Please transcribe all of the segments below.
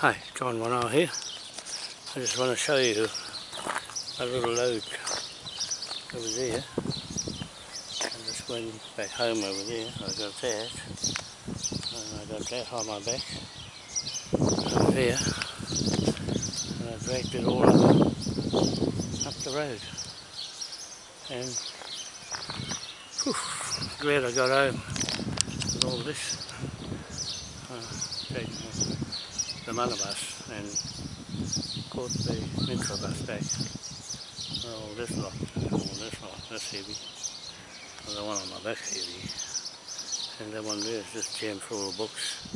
Hi, John Wanoa here. I just want to show you a little lode over there. I just went back home over there. I got that. And I got that on my back. Over there. And I dragged it all up, up the road. And whew, glad I got home with all this. Uh, the Malabas and caught the Metro bus back. Oh, this lot, oh, this lot, that's heavy. Well, the one on my back's heavy. And that one there is just jammed full of books.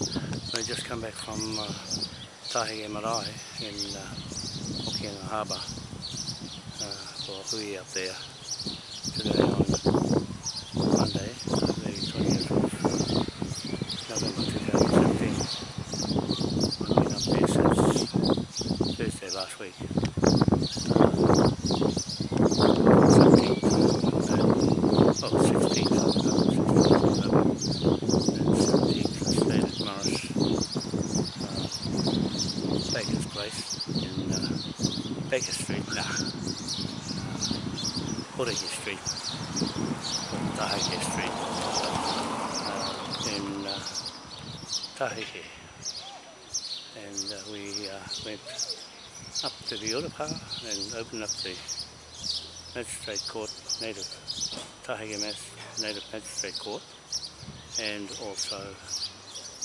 I just come back from uh, Marae in uh, Hokianga Harbour uh, for Hui up there today on Monday, the 20th of November 2017. Thursday last week. 17th, uh, oh, 16th, uh, 17th, stayed at Morris uh, Baker's place in uh, Baker Street, nah, uh, Street, Taheke Street, uh, in uh, Taheke and uh, we uh, went up to the Urupa and open up the Magistrate Court, Native Taheke Native Magistrate Court and also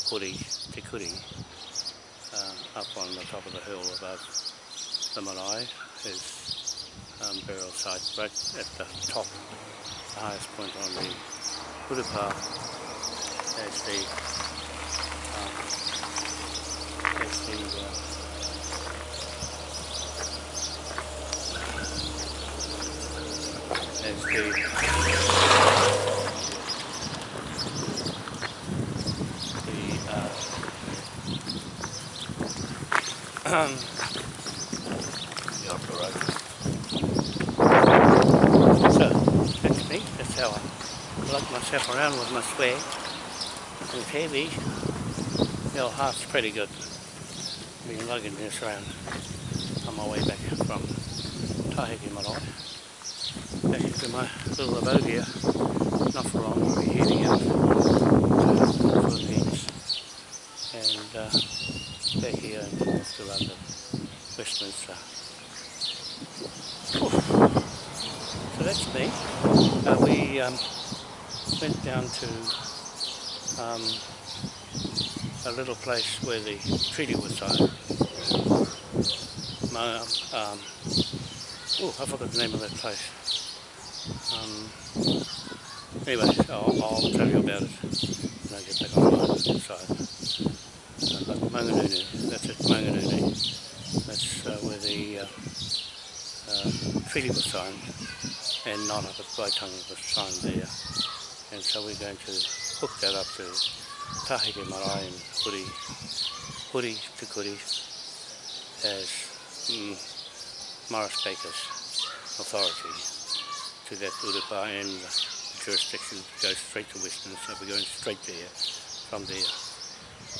Kuri, Te Kuri, uh, up on the top of the hill above the Marae, his um, burial site right at the top, the highest point on the Urupa as the um, as the uh, is the the uh, um, the upper road. So that's me. So that's how I lug myself around with my swag. It's heavy. The old heart's pretty good. Been lugging this around on my way back from Tahiti Marae back into my little abode here. Not for long, we'll be heading out to the Philippines and uh, back here and to London, Westminster. So that's me. Uh, we um, went down to um, a little place where the treaty was signed. Um, oh, I forgot the name of that place. Um, anyway, I'll, I'll, tell you about it when I get back online So, Uh, Manganunu, that's it, Manganunu. That's uh, where the uh, uh, treaty was signed and not up at Waitangi was signed there. And so we're going to hook that up to Tahiti Marae and Huri, Huri to Kuri as mm, Morris Baker's authority to that Urupa and the jurisdiction goes straight to Westminster. We're going straight there, from there,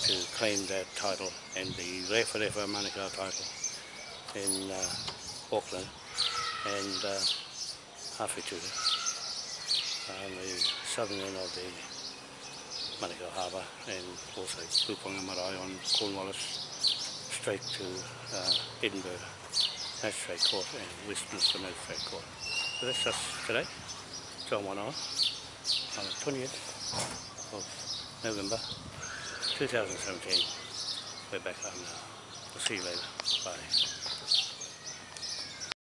to claim that title and the Rewharewha Manukau title in uh, Auckland and uh, Hawhetuta on the southern end of the Manukau Harbour and also Puponga Marae on Cornwallis straight to uh, Edinburgh Magistrate Court and Westminster Magistrate Court. That's just today, John One on the 20th of November 2017. We're back home uh, now. We'll see you later. Bye.